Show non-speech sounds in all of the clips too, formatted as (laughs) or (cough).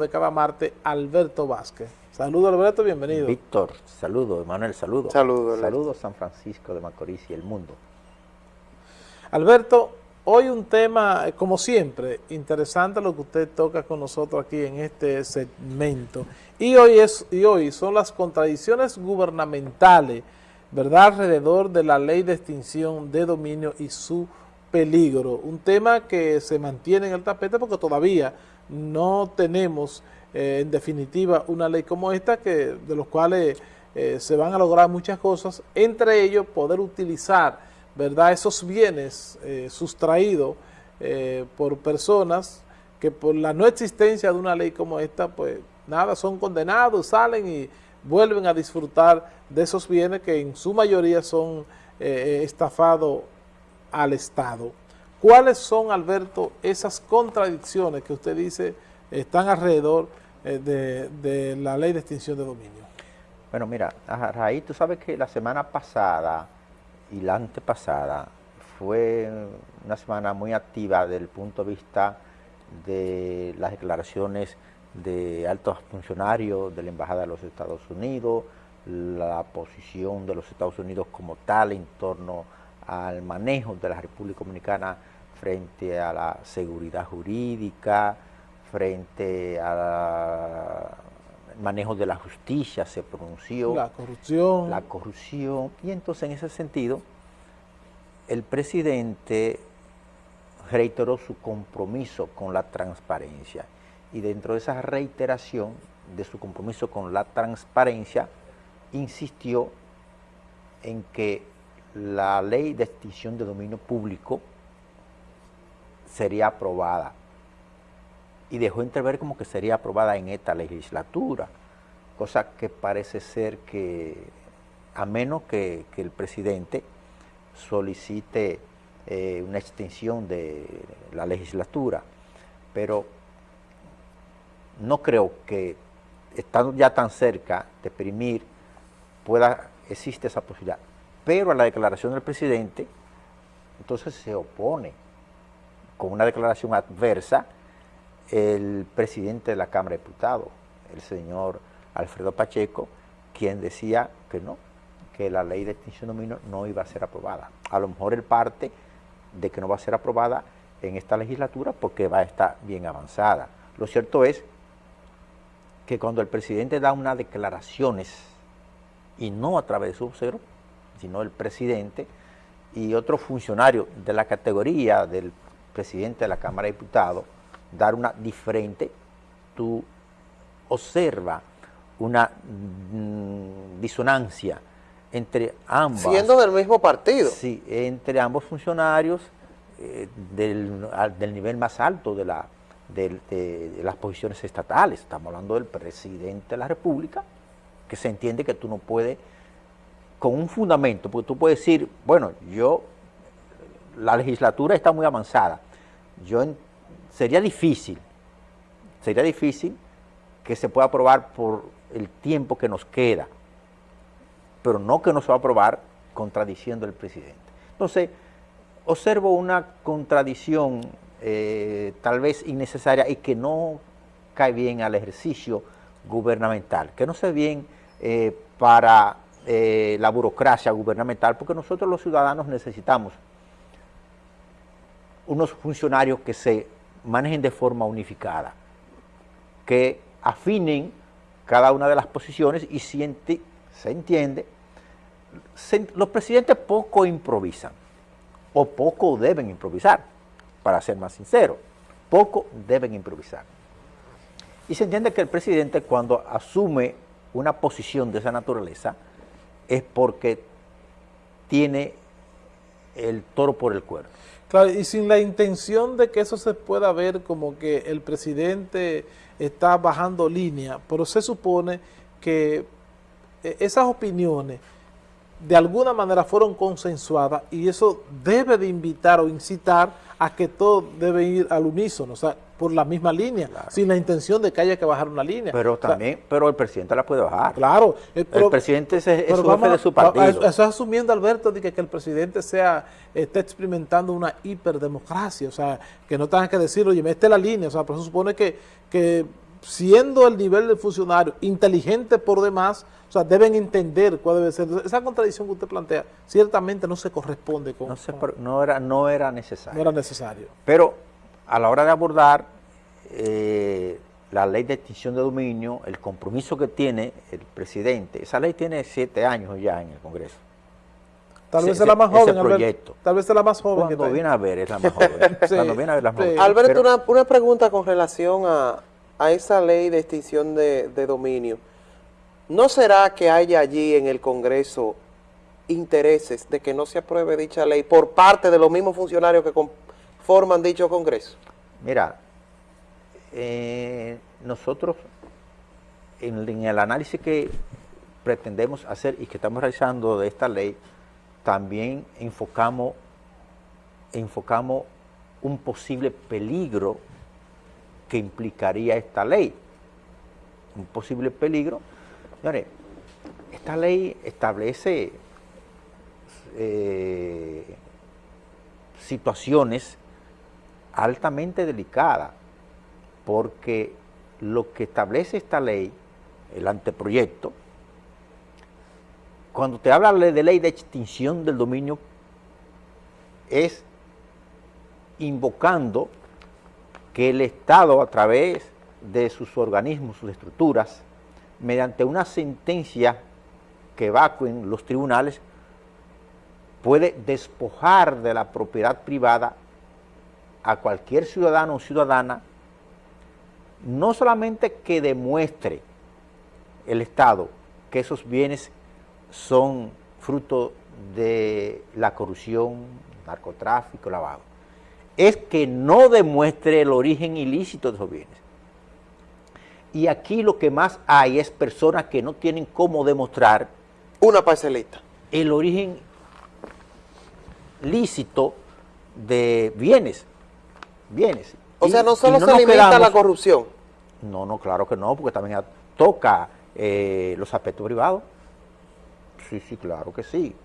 de cada martes, Alberto Vázquez. Saludos Alberto, bienvenido. Víctor, saludo, Emanuel, saludo. Saludos. Saludos San Francisco de Macorís y el mundo. Alberto, hoy un tema, eh, como siempre, interesante lo que usted toca con nosotros aquí en este segmento. Y hoy, es, y hoy son las contradicciones gubernamentales, ¿verdad?, alrededor de la ley de extinción de dominio y su peligro. Un tema que se mantiene en el tapete porque todavía no tenemos eh, en definitiva una ley como esta que de los cuales eh, se van a lograr muchas cosas, entre ellos poder utilizar verdad esos bienes eh, sustraídos por personas que por la no existencia de una ley como esta, pues nada, son condenados, salen y vuelven a disfrutar de esos bienes que en su mayoría son estafados al Estado. ¿Cuáles son, Alberto, esas contradicciones que usted dice están alrededor eh, de, la ley de extinción de dominio? Bueno, mira, raíz, tú sabes que la semana pasada y la antepasada fue una semana muy activa desde el punto de vista de las declaraciones de altos funcionarios de la Embajada de los Estados Unidos, la posición de los Estados Unidos como tal en torno al manejo de la República Dominicana frente a la seguridad jurídica, frente al manejo de la justicia, se pronunció. La corrupción. La corrupción. Y entonces en ese sentido, el presidente reiteró su compromiso con la transparencia. Y dentro de esa reiteración de su compromiso con la transparencia, insistió en que la ley de extinción de dominio público sería aprobada. Y dejó entrever como que sería aprobada en esta legislatura, cosa que parece ser que, a menos que, el presidente solicite eh, una extensión de la legislatura, pero no creo que estando ya tan cerca de exprimir pueda, existe esa posibilidad. Pero a la declaración del presidente, entonces se opone con una declaración adversa el presidente de la Cámara de Diputados, el señor Alfredo Pacheco, quien decía que no, que la ley de extinción de dominio no iba a ser aprobada. A lo mejor el parte de que no va a ser aprobada en esta legislatura porque va a estar bien avanzada. Lo cierto es que cuando el presidente da unas declaraciones, y no a través de su vocero, sino el presidente y otro funcionario de la categoría del presidente de la Cámara de Diputados dar una diferente, tú observa una mm, disonancia entre ambos. Siendo del mismo partido. Sí, entre ambos funcionarios eh, del, nivel más alto de, la, de, las posiciones estatales. Estamos hablando del presidente de la República, que se entiende que tú no puedes, con un fundamento, porque tú puedes decir, bueno, yo, la legislatura está muy avanzada, yo sería difícil, sería difícil que se pueda aprobar por el tiempo que nos queda, pero no que no se va a aprobar contradiciendo el presidente. Entonces, observo una contradicción eh, tal vez innecesaria y que no cae bien al ejercicio gubernamental, que no ve bien eh, para eh, la burocracia gubernamental, porque nosotros los ciudadanos necesitamos unos funcionarios que se manejen de forma unificada, que afinen cada una de las posiciones y se entiende, los presidentes poco improvisan, o poco deben improvisar, para ser más sincero, poco deben improvisar. Y se entiende que el presidente cuando asume una posición de esa naturaleza es porque tiene el toro por el cuerno. Claro, y sin la intención de que eso se pueda ver como que el presidente está bajando línea, pero se supone que eh, esas opiniones de alguna manera fueron consensuadas y eso debe de invitar o incitar a que todo debe ir al unísono, o sea, por la misma línea, sin la intención de que haya que bajar una línea. Pero también, pero el presidente la puede bajar. Claro. Eh, el presidente es, es jefe de su partido. Eso asumiendo, Alberto, de que, el presidente sea esté experimentando una hiperdemocracia, o sea, que no tengan que decir, oye, esta es la línea, o sea, por eso supone que, que siendo el nivel del funcionario inteligente por demás, o sea, deben entender cuál debe ser. Esa contradicción que usted plantea ciertamente no se corresponde con... No, no, era, no era necesario. No era necesario. Pero a la hora de abordar eh, la ley de extinción de dominio, el compromiso que tiene el presidente, esa ley tiene siete años ya en el Congreso. Tal vez es la más joven, proyecto. Tal vez es la más joven. Cuando viene a ver es la más joven. (laughs) Cuando viene a ver la más joven. Alberto, una, una, pregunta con relación a, a, esa ley de extinción de, dominio. ¿No será que haya allí en el Congreso intereses de que no se apruebe dicha ley por parte de los mismos funcionarios que conforman dicho Congreso? Mira, eh, nosotros en, el análisis que pretendemos hacer y que estamos realizando de esta ley, también enfocamos, enfocamos un posible peligro que implicaría esta ley. Un posible peligro. Señores, esta ley establece eh, situaciones altamente delicadas porque lo que establece esta ley, el anteproyecto, cuando te habla de ley de extinción del dominio, es invocando que el Estado a través de sus organismos, sus estructuras, mediante una sentencia que evacuen los tribunales, puede despojar de la propiedad privada a cualquier ciudadano o ciudadana no solamente que demuestre el Estado que esos bienes son fruto de la corrupción, narcotráfico, lavado, es que no demuestre el origen ilícito de esos bienes. Y aquí lo que más hay es personas que no tienen cómo demostrar una parcelita. El origen lícito de bienes, bienes. O sea, no solo se limita la corrupción. No, no, claro que no, porque también toca eh, los aspectos privados. Sí, sí, claro que sí.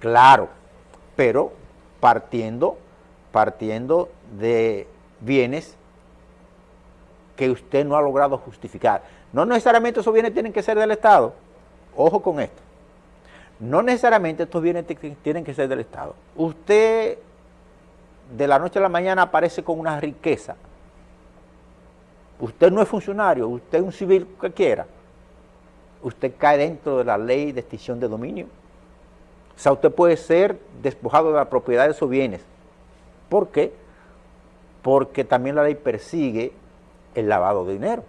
Claro, pero partiendo, partiendo de bienes que usted no ha logrado justificar. No necesariamente esos bienes tienen que ser del Estado. Ojo con esto. No necesariamente estos bienes tienen que ser del Estado. Usted de la noche a la mañana aparece con una riqueza. Usted no es funcionario, usted es un civil cualquiera. Usted cae dentro de la ley de extinción de dominio. O sea, usted puede ser despojado de la propiedad de esos bienes. ¿Por qué? Porque también la ley persigue el lavado de dinero,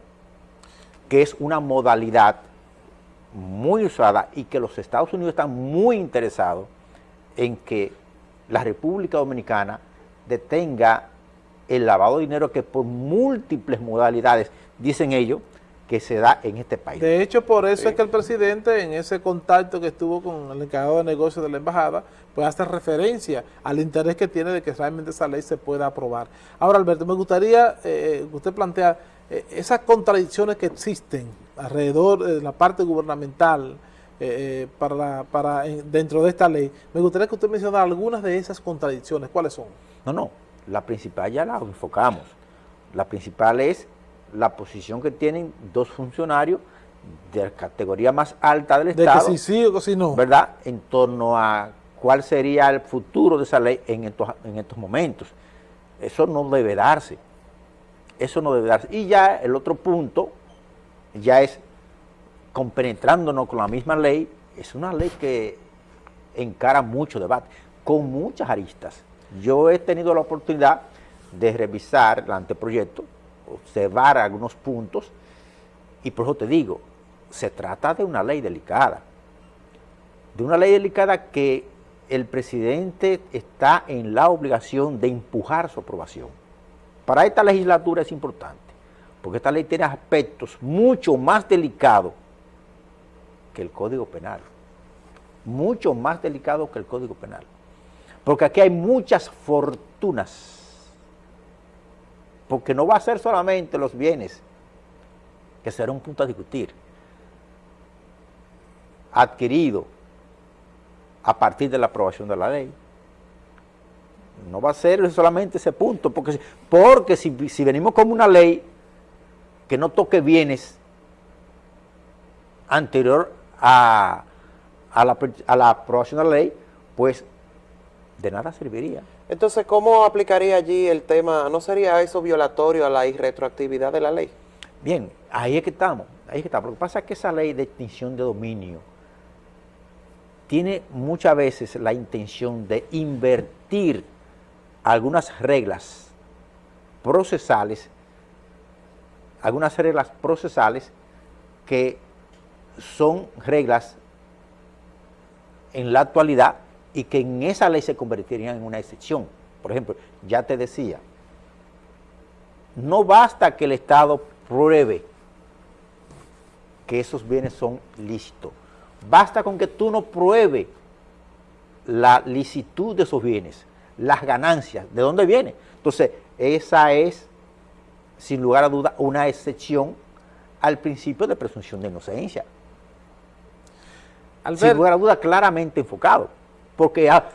que es una modalidad muy usada y que los Estados Unidos están muy interesados en que la República Dominicana detenga el lavado de dinero que por múltiples modalidades, dicen ellos, que se da en este país. De hecho, por eso es que el presidente, en ese contacto que estuvo con el encargado de negocios de la embajada, pues hace referencia al interés que tiene de que realmente esa ley se pueda aprobar. Ahora, Alberto, me gustaría eh, que usted plantea eh, esas contradicciones que existen alrededor de la parte gubernamental, eh, para, para dentro de esta ley. Me gustaría que usted mencionara algunas de esas contradicciones. ¿Cuáles son? No, no. La principal ya la enfocamos. La principal es la posición que tienen dos funcionarios de la categoría más alta del Estado. De que si sí o que si no. ¿Verdad? En torno a cuál sería el futuro de esa ley en estos, en estos momentos. Eso no debe darse. Eso no debe darse. Y ya el otro punto ya es compenetrándonos con la misma ley, es una ley que encara mucho debate, con muchas aristas. Yo he tenido la oportunidad de revisar el anteproyecto, observar algunos puntos, y por eso te digo, se trata de una ley delicada, de una ley delicada que el presidente está en la obligación de empujar su aprobación. Para esta legislatura es importante, porque esta ley tiene aspectos mucho más delicados que el Código Penal, mucho más delicado que el Código Penal, porque aquí hay muchas fortunas, porque no va a ser solamente los bienes, que será un punto a discutir, adquirido a partir de la aprobación de la ley. No va a ser solamente ese punto, porque, porque si, si venimos como una ley que no toque bienes anterior a, la, a la aprobación de la ley, pues de nada serviría. Entonces, ¿cómo aplicaría allí el tema? ¿No sería eso violatorio a la irretroactividad de la ley? Bien, ahí es que estamos, ahí es que estamos. Lo que pasa es que esa ley de extinción de dominio tiene muchas veces la intención de invertir algunas reglas procesales, algunas reglas procesales que son reglas en la actualidad y que en esa ley se convertirían en una excepción. Por ejemplo, ya te decía, no basta que el Estado pruebe que esos bienes son lícitos. Basta con que tú no pruebe la licitud de esos bienes, las ganancias, ¿de dónde viene? Entonces, esa es, sin lugar a duda, una excepción al principio de presunción de inocencia. sin lugar a duda, claramente enfocado. Porque, ah,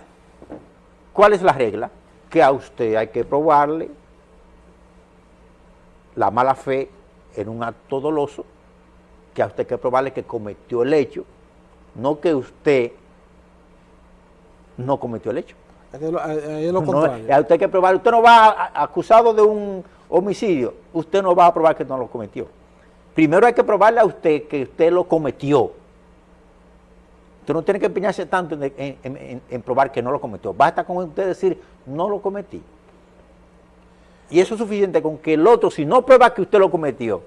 ¿cuál es la regla? Que a usted hay que probarle la mala fe en un acto doloso, que a usted hay que probarle que cometió el hecho, no que usted no cometió el hecho. Es lo, contrario. a usted hay que probar, usted no va acusado de un homicidio, usted no va a probar que no lo cometió. Primero hay que probarle a usted que usted lo cometió. Usted no tiene que empeñarse tanto en, probar que no lo cometió. Basta con usted decir, no lo cometí. Y eso es suficiente con que el otro, si no prueba que usted lo cometió,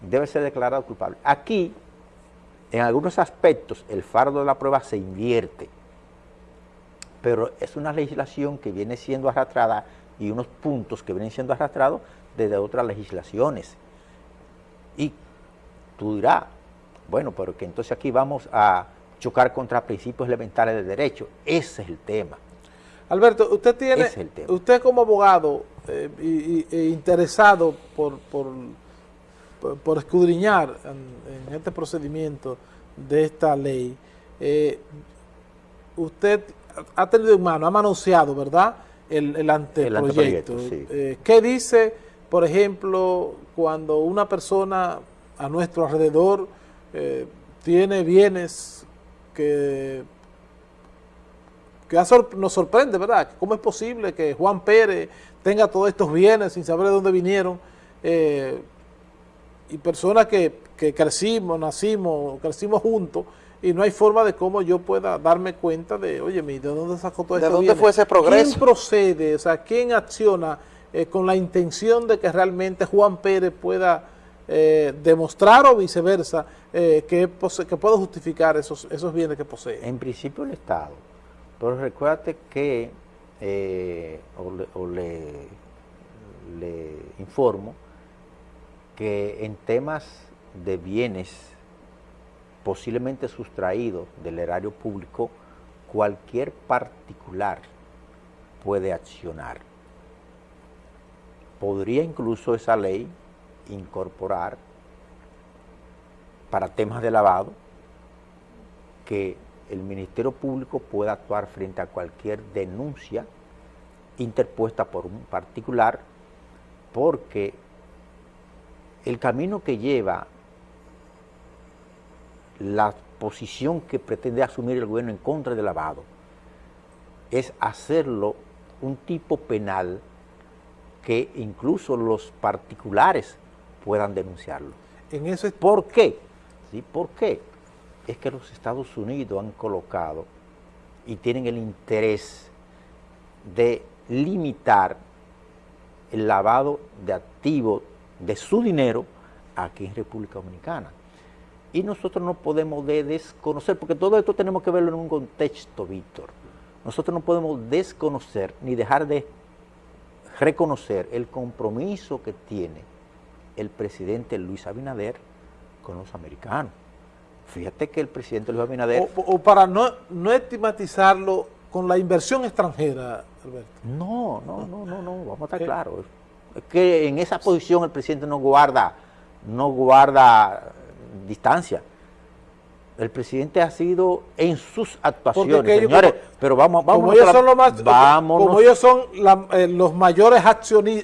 debe ser declarado culpable. Aquí, en algunos aspectos, el fardo de la prueba se invierte. Pero es una legislación que viene siendo arrastrada y unos puntos que vienen siendo arrastrados desde otras legislaciones. Y tú dirás, bueno, pero que entonces aquí vamos a chocar contra principios elementales de derecho. Ese es el tema. Alberto, usted tiene, usted como abogado eh, e interesado por, por, escudriñar en, este procedimiento de esta ley, eh, usted ha tenido en mano, ha manoseado, ¿verdad?, el, anteproyecto. Eh, ¿Qué dice, por ejemplo, cuando una persona a nuestro alrededor tiene bienes que, nos sorprende, ¿verdad? ¿Cómo es posible que Juan Pérez tenga todos estos bienes sin saber de dónde vinieron? Eh, y personas que, crecimos, nacimos, crecimos juntos, y no hay forma de cómo yo pueda darme cuenta de, oye, ¿de dónde sacó todo esto? ¿De dónde fue ese progreso? ¿Quién procede? O sea, ¿quién acciona eh, con la intención de que realmente Juan Pérez pueda eh, demostrar o viceversa eh, que, que pueda justificar esos, esos bienes que posee? En principio el Estado, pero recuérdate que, eh, o, le, informo, que en temas de bienes posiblemente sustraídos del erario público, cualquier particular puede accionar. Podría incluso esa ley incorporar para temas de lavado que el Ministerio Público pueda actuar frente a cualquier denuncia interpuesta por un particular porque el camino que lleva la posición que pretende asumir el gobierno en contra del lavado es hacerlo un tipo penal que incluso los particulares puedan denunciarlo. En eso ¿Por qué? ¿Sí? ¿Por qué? Es que los Estados Unidos han colocado y tienen el interés de limitar el lavado de activos de su dinero aquí en República Dominicana. Y nosotros no podemos desconocer, porque todo esto tenemos que verlo en un contexto, Víctor. Nosotros no podemos desconocer ni dejar de reconocer el compromiso que tiene el presidente Luis Abinader con los americanos. Fíjate que el presidente Luis Abinader... O, para no, no estigmatizarlo con la inversión extranjera, Alberto. No, no, no, no, no, vamos a estar eh. claros. Es que en esa posición el presidente no guarda, no guarda distancia. El presidente ha sido en sus actuaciones, señores, pero vamos, vamos como ellos son los más, como ellos son eh, los mayores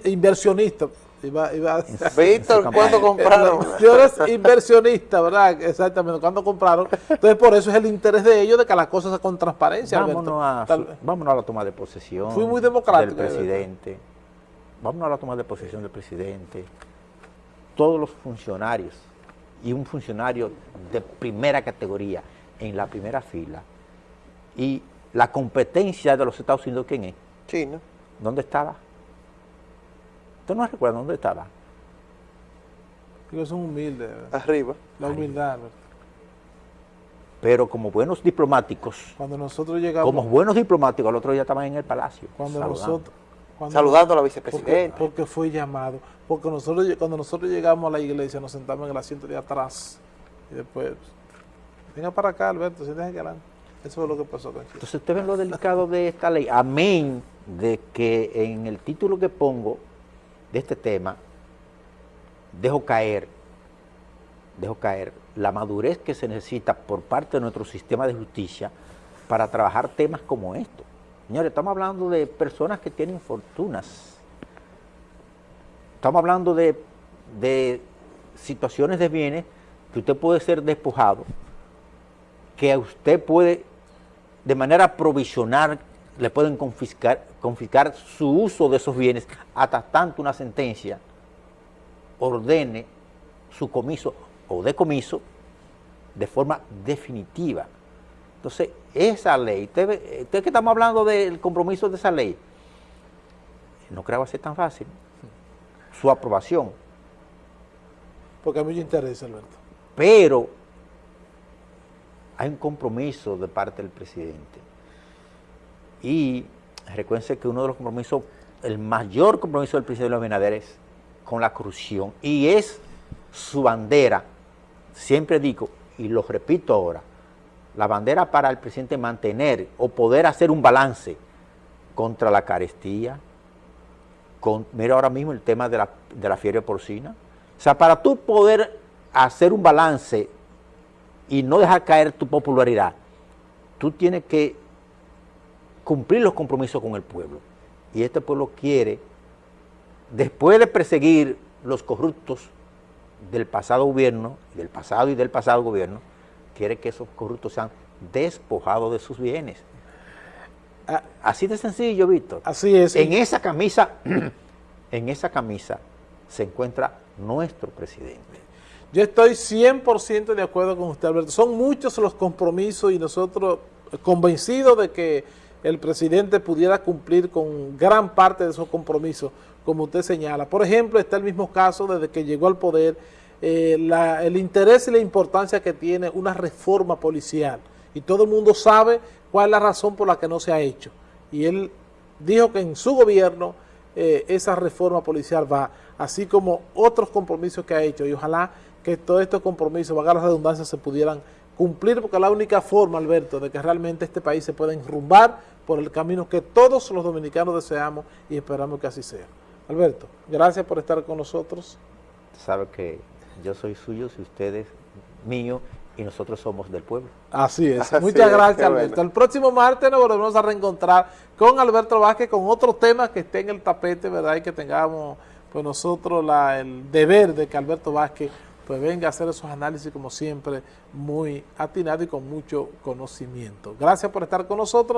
inversionistas, Iba, iba, Víctor, ¿cuándo compraron? Señores inversionistas, ¿verdad? Exactamente, ¿cuándo compraron? Entonces, por eso es el interés de ellos de que las cosas sean con transparencia, vámonos a, Tal- vámonos a la toma de posesión Fui muy democrático, del de verdad. presidente. Vámonos a la toma de posesión del presidente. Todos los funcionarios y un funcionario de primera categoría en la primera fila y la competencia de los Estados Unidos, ¿quién es? Chino. ¿Dónde estaba? ¿Usted no recuerda dónde estaba? Ellos son humildes, ¿verdad? Arriba. la humildad. ¿verdad? Pero como buenos diplomáticos, Cuando nosotros llegamos, como buenos diplomáticos, el otro día estaban en el palacio. cuando saludando. nosotros... cuando- Saludando a la Porque, vicepresidenta. porque fue llamado. Porque nosotros cuando nosotros llegamos a la iglesia nos sentamos en el asiento de atrás. Y después, venga para acá, Alberto, siéntese aquí adelante. Eso fue lo que pasó, tranquilo. Entonces usted ven lo delicado de esta ley, amén de que en el título que pongo este tema, dejo caer, dejo caer la madurez que se necesita por parte de nuestro sistema de justicia para trabajar temas como estos. Señores, estamos hablando de personas que tienen fortunas. Estamos hablando de, de situaciones de bienes que usted puede ser despojado, que usted puede, de manera provisional, le pueden confiscar, confiscar su uso de esos bienes hasta tanto una sentencia ordene su comiso o decomiso de forma definitiva. Entonces, esa ley, usted, usted que estamos hablando del compromiso de esa ley, no creo que va a ser tan fácil su aprobación, Porque hay mucho interés, Alberto. pero hay un compromiso de parte del presidente. Y recuérdense que uno de los compromisos, el mayor compromiso del presidente Luis Abinader es con la corrupción y es su bandera. Siempre digo, y lo repito ahora, la bandera para el presidente mantener o poder hacer un balance contra la carestía, mira ahora mismo el tema de la, de la fiebre porcina. O sea, para tú poder hacer un balance y no dejar caer tu popularidad, tú tienes que cumplir los compromisos con el pueblo. Y este pueblo quiere, después de perseguir los corruptos del pasado gobierno, del pasado y del pasado gobierno, quiere que esos corruptos sean despojados de sus bienes. Ah, Así de sencillo, Víctor. así es. En esa camisa, (clears throat) en esa camisa se encuentra nuestro presidente. Yo estoy 100% de acuerdo con usted, Alberto. Son muchos los compromisos y nosotros convencidos de que el presidente pudiera cumplir con gran parte de esos compromisos, como usted señala. Por ejemplo, está el mismo caso desde que llegó al poder, eh, el interés y la importancia que tiene una reforma policial. Y todo el mundo sabe cuál es la razón por la que no se ha hecho. Y él dijo que en su gobierno eh, esa reforma policial va, así como otros compromisos que ha hecho. Y ojalá que todos estos compromisos, valga la redundancia, se pudieran cumplir, porque es la única forma, Alberto, de que realmente este país se pueda enrumbar por el camino que todos los dominicanos deseamos y esperamos que así sea. Alberto, gracias por estar con nosotros. Sabe que yo soy suyo, si usted es mío y nosotros somos del pueblo. Así es. (laughs) Así Muchas es, gracias, Alberto. bueno. El próximo martes nos volvemos a reencontrar con Alberto Vázquez con otro tema que esté en el tapete, ¿verdad? Y que tengamos, pues nosotros, la, el deber de que Alberto Vázquez pues venga a hacer esos análisis, como siempre, muy atinado y con mucho conocimiento. Gracias por estar con nosotros.